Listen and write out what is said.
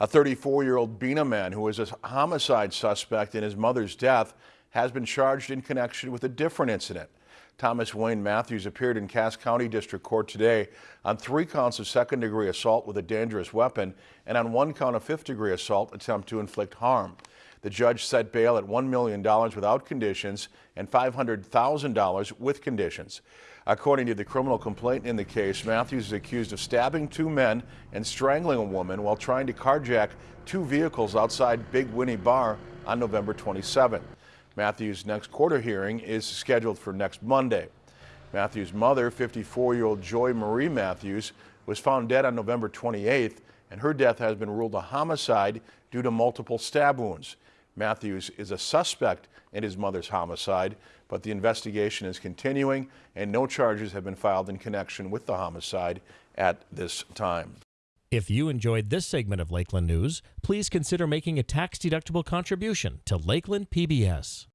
A 34-year-old Bena man who was a homicide suspect in his mother's death has been charged in connection with a different incident. Thomas Wayne Matthews appeared in Cass County District Court today on three counts of second-degree assault with a dangerous weapon and on one count of fifth-degree assault attempt to inflict harm. The judge set bail at $1 million without conditions and $500,000 with conditions. According to the criminal complaint in the case, Matthews is accused of stabbing two men and strangling a woman while trying to carjack two vehicles outside Big Winnie Bar on November 27. Matthews' next quarter hearing is scheduled for next Monday. Matthews' mother, 54-year-old Joy Marie Matthews, was found dead on November 28th, and her death has been ruled a homicide due to multiple stab wounds. Matthews is a suspect in his mother's homicide, but the investigation is continuing and no charges have been filed in connection with the homicide at this time. If you enjoyed this segment of Lakeland News, please consider making a tax-deductible contribution to Lakeland PBS.